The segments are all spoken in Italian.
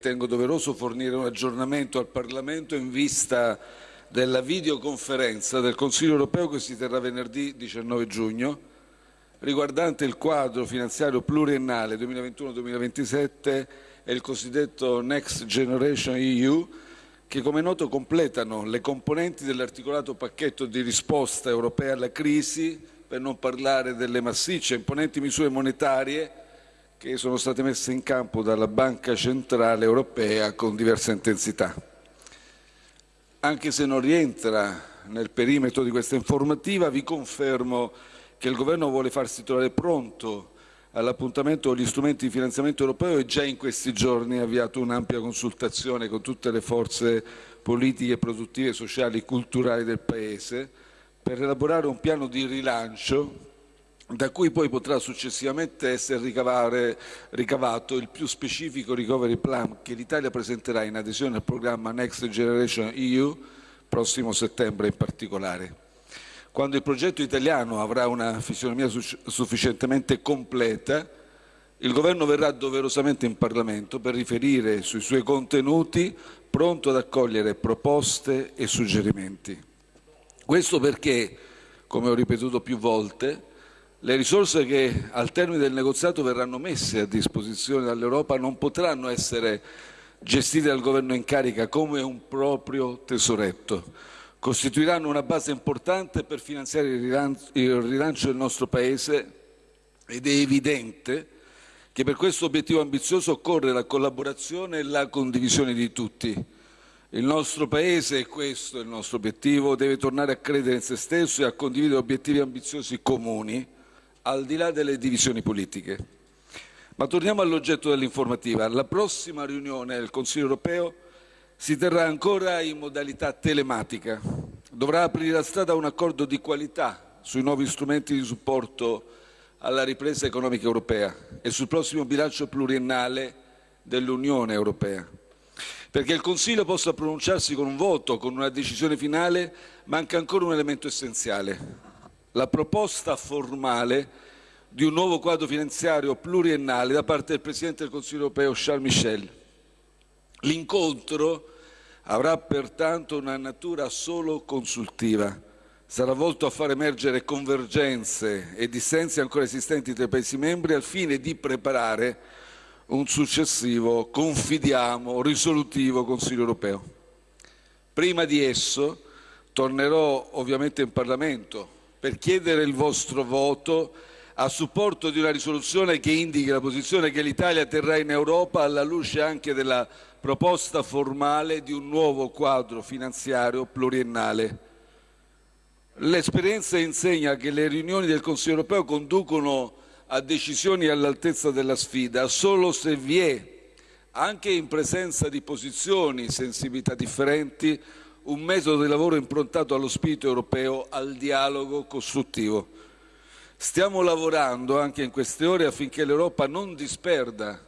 Ritengo doveroso fornire un aggiornamento al Parlamento in vista della videoconferenza del Consiglio europeo che si terrà venerdì 19 giugno riguardante il quadro finanziario pluriennale 2021-2027 e il cosiddetto Next Generation EU che come noto completano le componenti dell'articolato pacchetto di risposta europea alla crisi, per non parlare delle massicce e imponenti misure monetarie che sono state messe in campo dalla Banca Centrale Europea con diversa intensità. Anche se non rientra nel perimetro di questa informativa, vi confermo che il Governo vuole farsi trovare pronto all'appuntamento degli strumenti di finanziamento europeo e già in questi giorni ha avviato un'ampia consultazione con tutte le forze politiche, produttive, sociali e culturali del Paese per elaborare un piano di rilancio da cui poi potrà successivamente essere ricavare, ricavato il più specifico recovery plan che l'Italia presenterà in adesione al programma Next Generation EU, prossimo settembre in particolare. Quando il progetto italiano avrà una fisionomia sufficientemente completa, il Governo verrà doverosamente in Parlamento per riferire sui suoi contenuti, pronto ad accogliere proposte e suggerimenti. Questo perché, come ho ripetuto più volte, le risorse che al termine del negoziato verranno messe a disposizione dall'Europa non potranno essere gestite dal governo in carica come un proprio tesoretto. Costituiranno una base importante per finanziare il rilancio del nostro Paese ed è evidente che per questo obiettivo ambizioso occorre la collaborazione e la condivisione di tutti. Il nostro Paese, e questo è il nostro obiettivo, deve tornare a credere in se stesso e a condividere obiettivi ambiziosi comuni al di là delle divisioni politiche. Ma torniamo all'oggetto dell'informativa. La prossima riunione del Consiglio europeo si terrà ancora in modalità telematica. Dovrà aprire la strada a un accordo di qualità sui nuovi strumenti di supporto alla ripresa economica europea e sul prossimo bilancio pluriennale dell'Unione europea. Perché il Consiglio possa pronunciarsi con un voto, con una decisione finale, manca ancora un elemento essenziale, la proposta formale di un nuovo quadro finanziario pluriennale da parte del Presidente del Consiglio europeo Charles Michel. L'incontro avrà pertanto una natura solo consultiva, sarà volto a far emergere convergenze e dissensi ancora esistenti tra i Paesi membri al fine di preparare un successivo, confidiamo, risolutivo Consiglio europeo. Prima di esso tornerò ovviamente in Parlamento per chiedere il vostro voto a supporto di una risoluzione che indichi la posizione che l'Italia terrà in Europa alla luce anche della proposta formale di un nuovo quadro finanziario pluriennale. L'esperienza insegna che le riunioni del Consiglio europeo conducono a decisioni all'altezza della sfida solo se vi è, anche in presenza di posizioni, sensibilità differenti, un metodo di lavoro improntato allo spirito europeo, al dialogo costruttivo. Stiamo lavorando anche in queste ore affinché l'Europa non disperda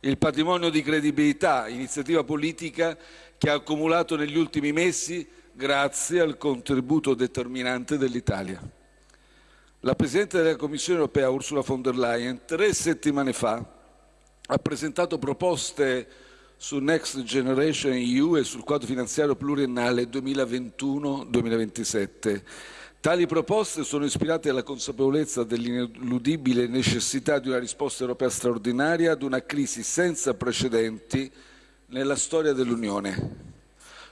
il patrimonio di credibilità, iniziativa politica che ha accumulato negli ultimi mesi grazie al contributo determinante dell'Italia. La Presidente della Commissione europea Ursula von der Leyen tre settimane fa ha presentato proposte su Next Generation EU e sul quadro finanziario pluriennale 2021-2027. Tali proposte sono ispirate alla consapevolezza dell'ineludibile necessità di una risposta europea straordinaria ad una crisi senza precedenti nella storia dell'Unione.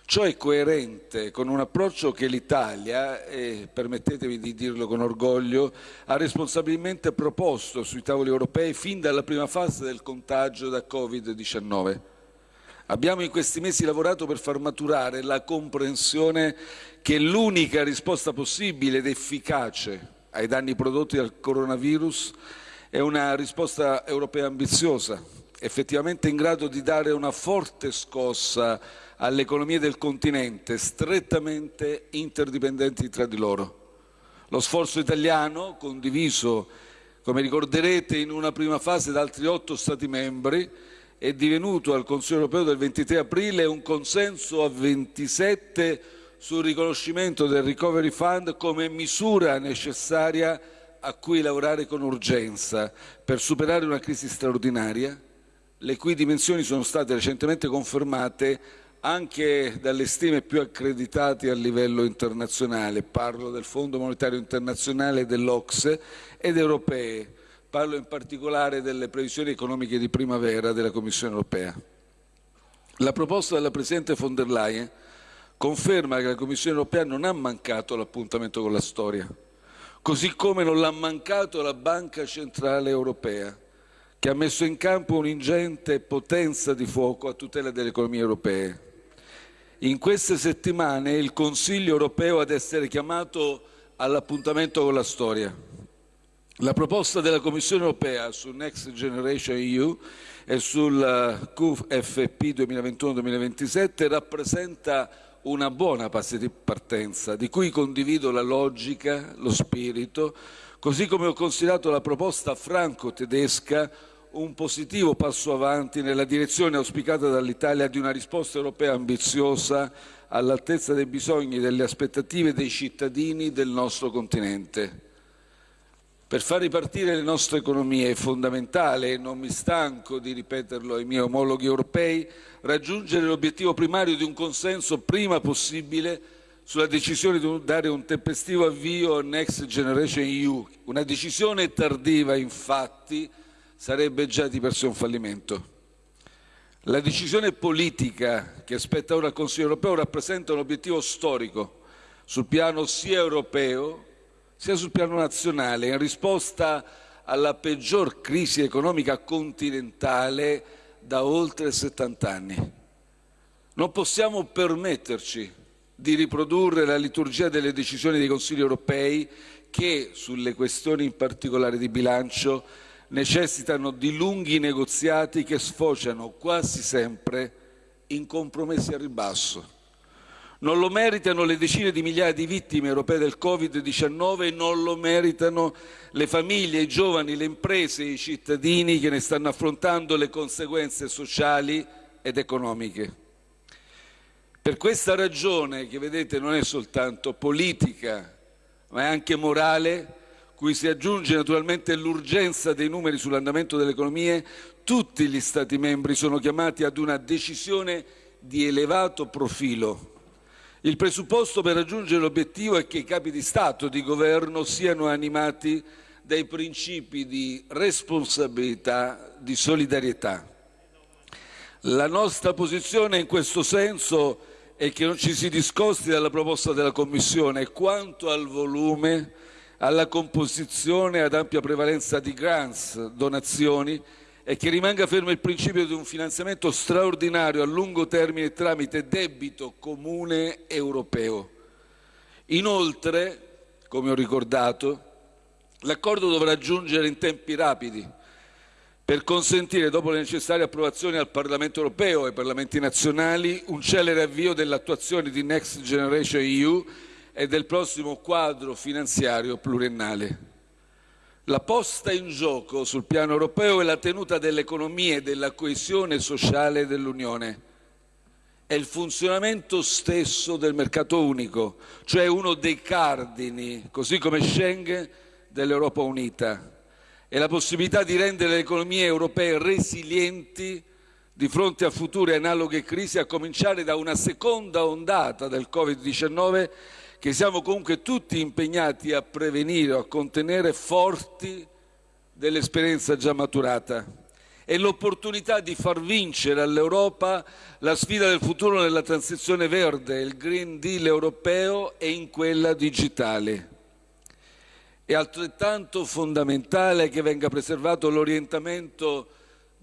Ciò è coerente con un approccio che l'Italia, e permettetemi di dirlo con orgoglio, ha responsabilmente proposto sui tavoli europei fin dalla prima fase del contagio da Covid-19. Abbiamo in questi mesi lavorato per far maturare la comprensione che l'unica risposta possibile ed efficace ai danni prodotti dal coronavirus è una risposta europea ambiziosa, effettivamente in grado di dare una forte scossa alle economie del continente, strettamente interdipendenti tra di loro. Lo sforzo italiano, condiviso, come ricorderete, in una prima fase da altri otto Stati membri, è divenuto al Consiglio europeo del 23 aprile un consenso a 27 sul riconoscimento del Recovery Fund come misura necessaria a cui lavorare con urgenza. Per superare una crisi straordinaria le cui dimensioni sono state recentemente confermate anche dalle stime più accreditate a livello internazionale, parlo del Fondo Monetario Internazionale, dell'Ocse ed europee, parlo in particolare delle previsioni economiche di primavera della Commissione europea. La proposta della Presidente von der Leyen conferma che la Commissione europea non ha mancato l'appuntamento con la storia, così come non l'ha mancato la Banca Centrale Europea, che ha messo in campo un'ingente potenza di fuoco a tutela delle economie europee. In queste settimane il Consiglio europeo ad essere chiamato all'appuntamento con la storia. La proposta della Commissione europea su Next Generation EU e sul eh, QFP 2021-2027 rappresenta una buona partenza, di cui condivido la logica, lo spirito, così come ho considerato la proposta franco-tedesca un positivo passo avanti nella direzione auspicata dall'Italia di una risposta europea ambiziosa all'altezza dei bisogni e delle aspettative dei cittadini del nostro continente. Per far ripartire le nostre economie è fondamentale, e non mi stanco di ripeterlo ai miei omologhi europei, raggiungere l'obiettivo primario di un consenso prima possibile sulla decisione di dare un tempestivo avvio a Next Generation EU. Una decisione tardiva, infatti, sarebbe già di per sé un fallimento. La decisione politica che aspetta ora il Consiglio europeo rappresenta un obiettivo storico sul piano sia europeo sia sul piano nazionale, in risposta alla peggior crisi economica continentale da oltre 70 anni. Non possiamo permetterci di riprodurre la liturgia delle decisioni dei Consigli europei che, sulle questioni in particolare di bilancio, necessitano di lunghi negoziati che sfociano quasi sempre in compromessi a ribasso. Non lo meritano le decine di migliaia di vittime europee del Covid-19 non lo meritano le famiglie, i giovani, le imprese, i cittadini che ne stanno affrontando le conseguenze sociali ed economiche. Per questa ragione, che vedete non è soltanto politica, ma è anche morale, cui si aggiunge naturalmente l'urgenza dei numeri sull'andamento delle economie, tutti gli Stati membri sono chiamati ad una decisione di elevato profilo il presupposto per raggiungere l'obiettivo è che i capi di Stato e di Governo siano animati dai principi di responsabilità, di solidarietà. La nostra posizione in questo senso è che non ci si discosti dalla proposta della Commissione quanto al volume, alla composizione ad ampia prevalenza di grants, donazioni e che rimanga fermo il principio di un finanziamento straordinario a lungo termine tramite debito comune europeo. Inoltre, come ho ricordato, l'accordo dovrà giungere in tempi rapidi per consentire, dopo le necessarie approvazioni al Parlamento europeo e ai Parlamenti nazionali, un celere avvio dell'attuazione di Next Generation EU e del prossimo quadro finanziario pluriennale. La posta in gioco sul piano europeo è la tenuta dell'economia e della coesione sociale dell'Unione. È il funzionamento stesso del mercato unico, cioè uno dei cardini, così come Schengen, dell'Europa unita. È la possibilità di rendere le economie europee resilienti di fronte a future analoghe crisi, a cominciare da una seconda ondata del Covid-19 che siamo comunque tutti impegnati a prevenire o a contenere forti dell'esperienza già maturata. È l'opportunità di far vincere all'Europa la sfida del futuro nella transizione verde, il Green Deal europeo e in quella digitale. È altrettanto fondamentale che venga preservato l'orientamento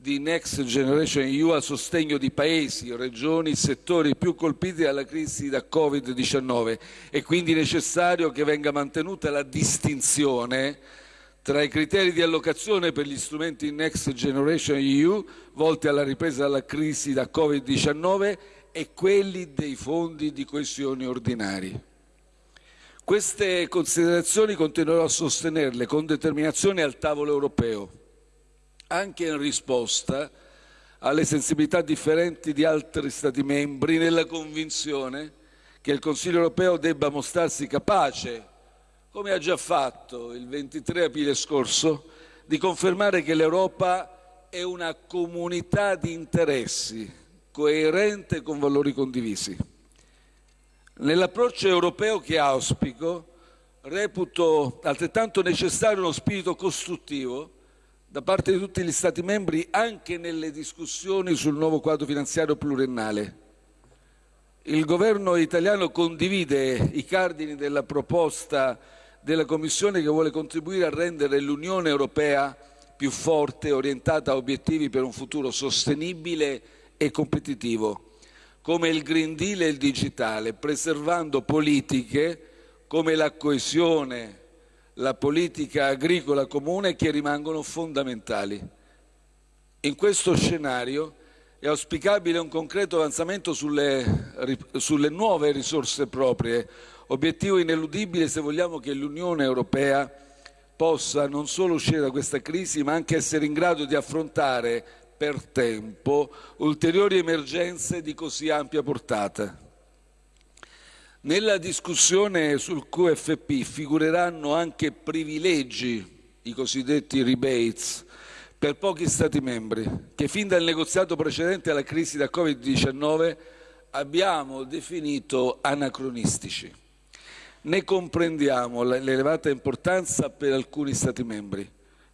di Next Generation EU a sostegno di paesi, regioni, settori più colpiti dalla crisi da Covid-19 è quindi necessario che venga mantenuta la distinzione tra i criteri di allocazione per gli strumenti Next Generation EU volti alla ripresa dalla crisi da Covid-19 e quelli dei fondi di coesione ordinari. Queste considerazioni continuerò a sostenerle con determinazione al tavolo europeo anche in risposta alle sensibilità differenti di altri Stati membri, nella convinzione che il Consiglio europeo debba mostrarsi capace, come ha già fatto il 23 aprile scorso, di confermare che l'Europa è una comunità di interessi coerente con valori condivisi. Nell'approccio europeo che auspico, reputo altrettanto necessario uno spirito costruttivo da parte di tutti gli Stati membri anche nelle discussioni sul nuovo quadro finanziario pluriennale. Il governo italiano condivide i cardini della proposta della Commissione che vuole contribuire a rendere l'Unione Europea più forte, orientata a obiettivi per un futuro sostenibile e competitivo, come il Green Deal e il digitale, preservando politiche come la coesione, la politica agricola comune che rimangono fondamentali. In questo scenario è auspicabile un concreto avanzamento sulle, sulle nuove risorse proprie, obiettivo ineludibile se vogliamo che l'Unione Europea possa non solo uscire da questa crisi, ma anche essere in grado di affrontare per tempo ulteriori emergenze di così ampia portata. Nella discussione sul QFP figureranno anche privilegi, i cosiddetti rebates, per pochi Stati membri, che fin dal negoziato precedente alla crisi da Covid-19 abbiamo definito anacronistici. Ne comprendiamo l'elevata importanza per alcuni Stati membri,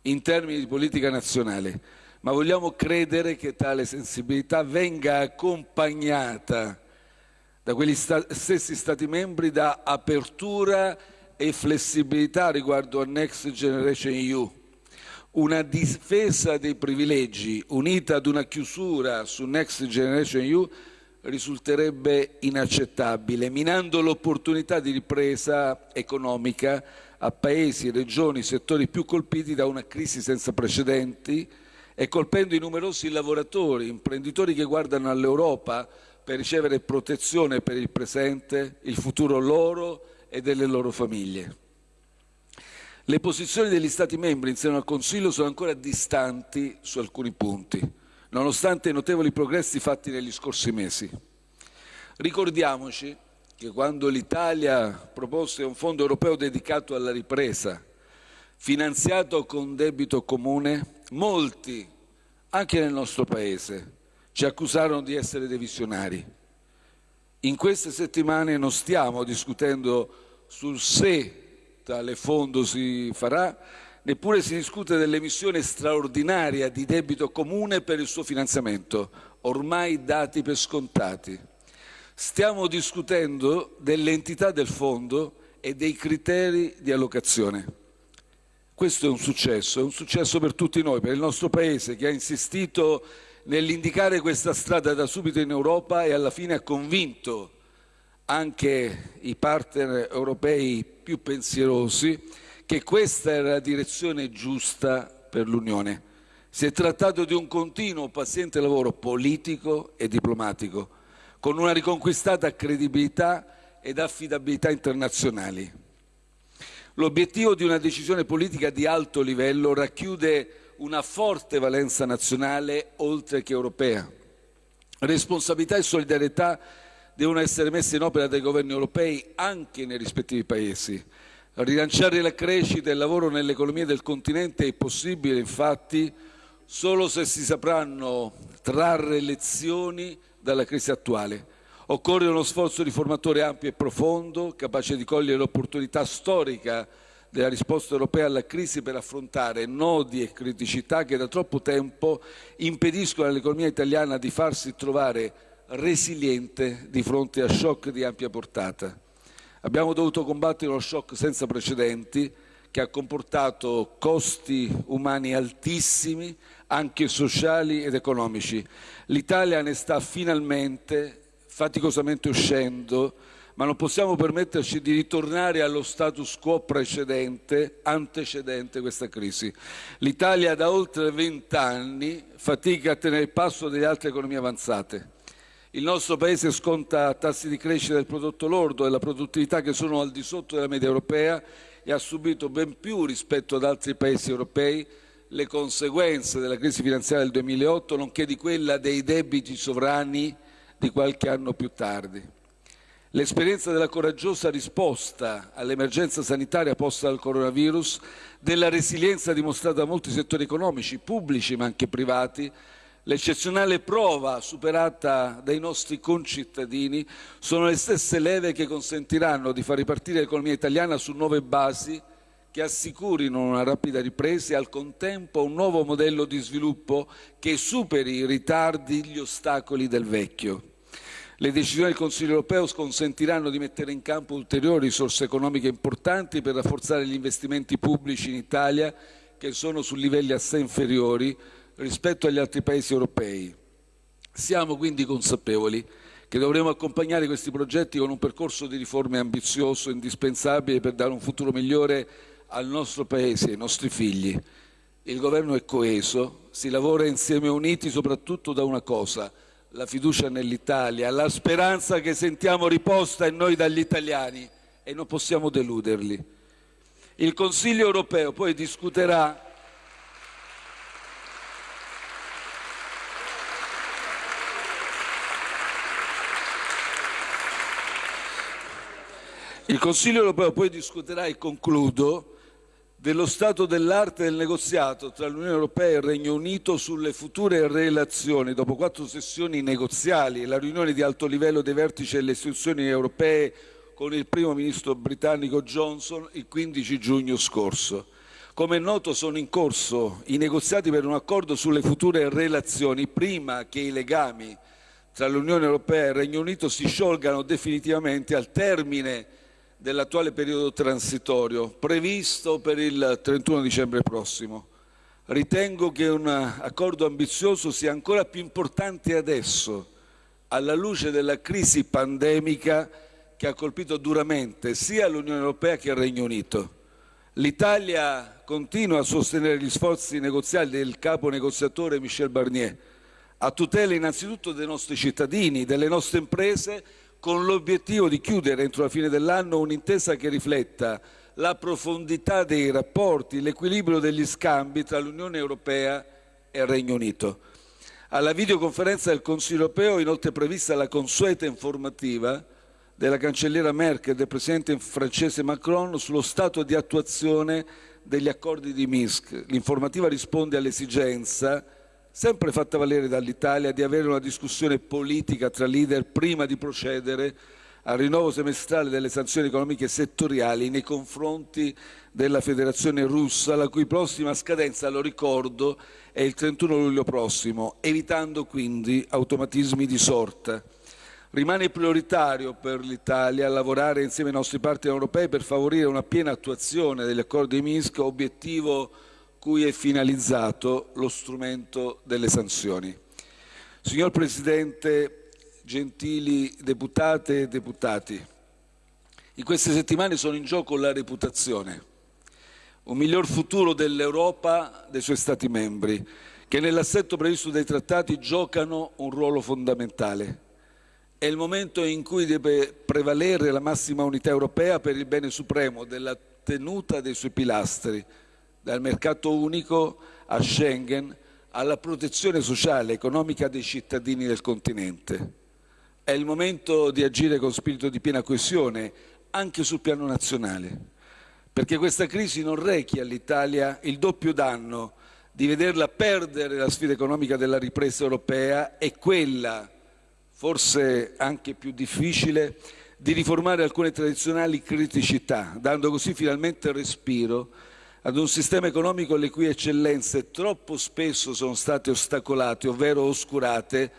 in termini di politica nazionale, ma vogliamo credere che tale sensibilità venga accompagnata da quegli sta stessi Stati membri da apertura e flessibilità riguardo a Next Generation EU. Una difesa dei privilegi unita ad una chiusura su Next Generation EU risulterebbe inaccettabile, minando l'opportunità di ripresa economica a paesi, regioni, settori più colpiti da una crisi senza precedenti e colpendo i numerosi lavoratori, imprenditori che guardano all'Europa per ricevere protezione per il presente, il futuro loro e delle loro famiglie. Le posizioni degli Stati membri in seno al Consiglio sono ancora distanti su alcuni punti, nonostante i notevoli progressi fatti negli scorsi mesi. Ricordiamoci che quando l'Italia propose un fondo europeo dedicato alla ripresa, finanziato con debito comune, molti, anche nel nostro Paese, ci accusarono di essere dei visionari. In queste settimane non stiamo discutendo sul se tale fondo si farà, neppure si discute dell'emissione straordinaria di debito comune per il suo finanziamento, ormai dati per scontati. Stiamo discutendo dell'entità del fondo e dei criteri di allocazione. Questo è un successo, è un successo per tutti noi, per il nostro Paese che ha insistito nell'indicare questa strada da subito in Europa e alla fine ha convinto anche i partner europei più pensierosi che questa era la direzione giusta per l'Unione. Si è trattato di un continuo paziente lavoro politico e diplomatico, con una riconquistata credibilità ed affidabilità internazionali. L'obiettivo di una decisione politica di alto livello racchiude una forte valenza nazionale oltre che europea. Responsabilità e solidarietà devono essere messe in opera dai governi europei anche nei rispettivi paesi. Rilanciare la crescita e il lavoro nelle economie del continente è possibile, infatti, solo se si sapranno trarre lezioni dalla crisi attuale. Occorre uno sforzo riformatore ampio e profondo, capace di cogliere l'opportunità storica della risposta europea alla crisi per affrontare nodi e criticità che da troppo tempo impediscono all'economia italiana di farsi trovare resiliente di fronte a shock di ampia portata. Abbiamo dovuto combattere uno shock senza precedenti che ha comportato costi umani altissimi, anche sociali ed economici. L'Italia ne sta finalmente faticosamente uscendo ma non possiamo permetterci di ritornare allo status quo precedente, antecedente questa crisi. L'Italia da oltre vent'anni fatica a tenere il passo delle altre economie avanzate. Il nostro Paese sconta tassi di crescita del prodotto lordo e della produttività che sono al di sotto della media europea e ha subito ben più rispetto ad altri Paesi europei le conseguenze della crisi finanziaria del 2008, nonché di quella dei debiti sovrani di qualche anno più tardi. L'esperienza della coraggiosa risposta all'emergenza sanitaria posta dal coronavirus, della resilienza dimostrata da molti settori economici, pubblici ma anche privati, l'eccezionale prova superata dai nostri concittadini sono le stesse leve che consentiranno di far ripartire l'economia italiana su nuove basi che assicurino una rapida ripresa e al contempo un nuovo modello di sviluppo che superi i ritardi, gli ostacoli del vecchio. Le decisioni del Consiglio europeo consentiranno di mettere in campo ulteriori risorse economiche importanti per rafforzare gli investimenti pubblici in Italia che sono su livelli assai inferiori rispetto agli altri paesi europei. Siamo quindi consapevoli che dovremo accompagnare questi progetti con un percorso di riforme ambizioso, indispensabile per dare un futuro migliore al nostro Paese, ai nostri figli. Il Governo è coeso, si lavora insieme uniti soprattutto da una cosa, la fiducia nell'Italia, la speranza che sentiamo riposta in noi dagli italiani e non possiamo deluderli. Il Consiglio europeo poi discuterà Il Consiglio europeo poi discuterà, e concludo, dello stato dell'arte del negoziato tra l'Unione Europea e il Regno Unito sulle future relazioni dopo quattro sessioni negoziali e la riunione di alto livello dei vertici delle istituzioni europee con il primo ministro britannico Johnson il 15 giugno scorso. Come è noto sono in corso i negoziati per un accordo sulle future relazioni prima che i legami tra l'Unione Europea e il Regno Unito si sciolgano definitivamente al termine dell'attuale periodo transitorio previsto per il 31 dicembre prossimo. Ritengo che un accordo ambizioso sia ancora più importante adesso, alla luce della crisi pandemica che ha colpito duramente sia l'Unione Europea che il Regno Unito. L'Italia continua a sostenere gli sforzi negoziali del capo negoziatore Michel Barnier, a tutela innanzitutto dei nostri cittadini, delle nostre imprese, con l'obiettivo di chiudere entro la fine dell'anno un'intesa che rifletta la profondità dei rapporti, l'equilibrio degli scambi tra l'Unione Europea e il Regno Unito. Alla videoconferenza del Consiglio Europeo è inoltre prevista la consueta informativa della cancelliera Merkel e del presidente francese Macron sullo stato di attuazione degli accordi di Minsk. L'informativa risponde all'esigenza sempre fatta valere dall'Italia di avere una discussione politica tra leader prima di procedere al rinnovo semestrale delle sanzioni economiche settoriali nei confronti della Federazione russa, la cui prossima scadenza, lo ricordo, è il 31 luglio prossimo, evitando quindi automatismi di sorta. Rimane prioritario per l'Italia lavorare insieme ai nostri partner europei per favorire una piena attuazione degli accordi di Minsk, obiettivo cui è finalizzato lo strumento delle sanzioni. Signor Presidente, gentili deputate e deputati, in queste settimane sono in gioco la reputazione, un miglior futuro dell'Europa, dei suoi Stati membri, che nell'assetto previsto dai trattati giocano un ruolo fondamentale. È il momento in cui deve prevalere la massima unità europea per il bene supremo della tenuta dei suoi pilastri, dal mercato unico a Schengen alla protezione sociale e economica dei cittadini del continente. È il momento di agire con spirito di piena coesione anche sul piano nazionale, perché questa crisi non rechi all'Italia il doppio danno di vederla perdere la sfida economica della ripresa europea e quella, forse anche più difficile, di riformare alcune tradizionali criticità, dando così finalmente respiro ad un sistema economico le cui eccellenze troppo spesso sono state ostacolate, ovvero oscurate,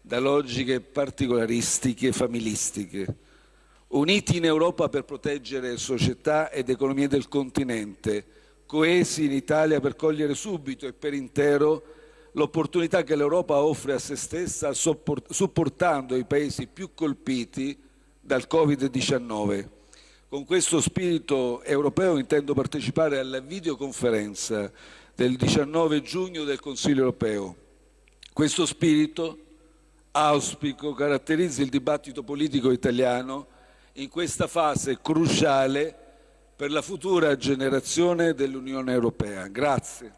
da logiche particolaristiche e familistiche. Uniti in Europa per proteggere società ed economie del continente, coesi in Italia per cogliere subito e per intero l'opportunità che l'Europa offre a se stessa supportando i paesi più colpiti dal Covid-19 con questo spirito europeo intendo partecipare alla videoconferenza del 19 giugno del Consiglio europeo. Questo spirito, auspico, caratterizza il dibattito politico italiano in questa fase cruciale per la futura generazione dell'Unione Europea. Grazie.